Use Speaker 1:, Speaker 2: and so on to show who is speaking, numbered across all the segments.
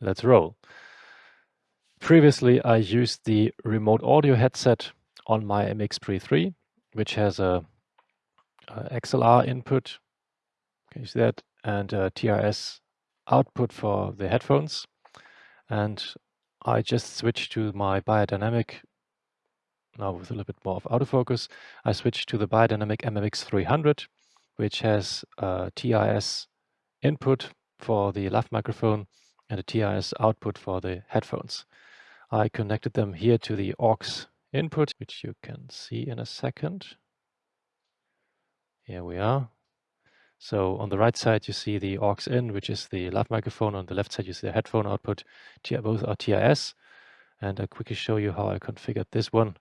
Speaker 1: let's roll. Previously, I used the remote audio headset on my MX3 which has a, a XLR input, can you see that, and a TRS output for the headphones. And I just switched to my beyerdynamic, now with a little bit more of autofocus, I switched to the beyerdynamic MMX300, which has a TRS input for the lav microphone and a TRS output for the headphones. I connected them here to the aux input, which you can see in a second. Here we are. So on the right side, you see the aux in, which is the lav microphone. On the left side, you see the headphone output. Both are TRS. And I'll quickly show you how I configured this one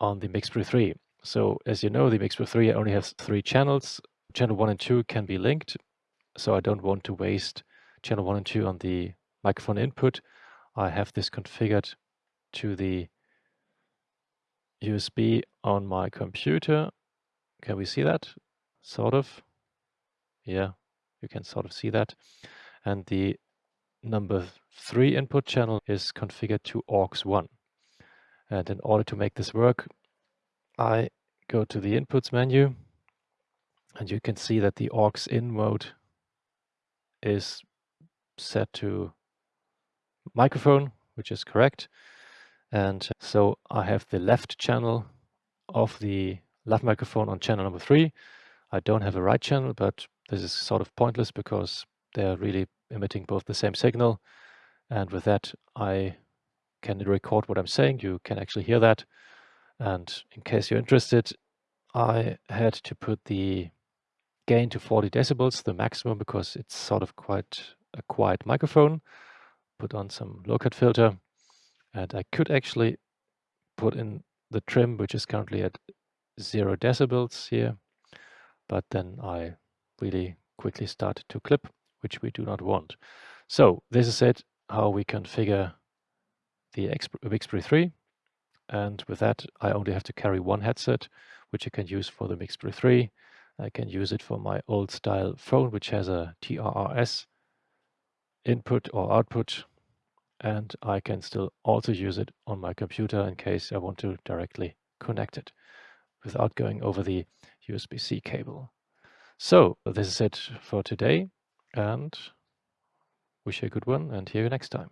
Speaker 1: on the MixPre 3. So as you know, the MixPre 3 only has three channels. Channel 1 and 2 can be linked. So I don't want to waste channel 1 and 2 on the microphone input. I have this configured to the USB on my computer. Can we see that? Sort of. Yeah, you can sort of see that. And the number three input channel is configured to AUX1. And in order to make this work, I go to the inputs menu and you can see that the aux in mode is set to microphone, which is correct. And uh, so I have the left channel of the left microphone on channel number three. I don't have a right channel, but this is sort of pointless because they're really emitting both the same signal. And with that, I can record what I'm saying. You can actually hear that. And in case you're interested, I had to put the gain to 40 decibels, the maximum, because it's sort of quite a quiet microphone. Put on some low cut filter and I could actually put in the trim, which is currently at zero decibels here, but then I really quickly started to clip, which we do not want. So this is it, how we configure the MixPre 3. And with that, I only have to carry one headset, which I can use for the MixPre 3. I can use it for my old style phone, which has a TRRS input or output and I can still also use it on my computer in case I want to directly connect it without going over the USB-C cable. So this is it for today and wish you a good one and hear you next time.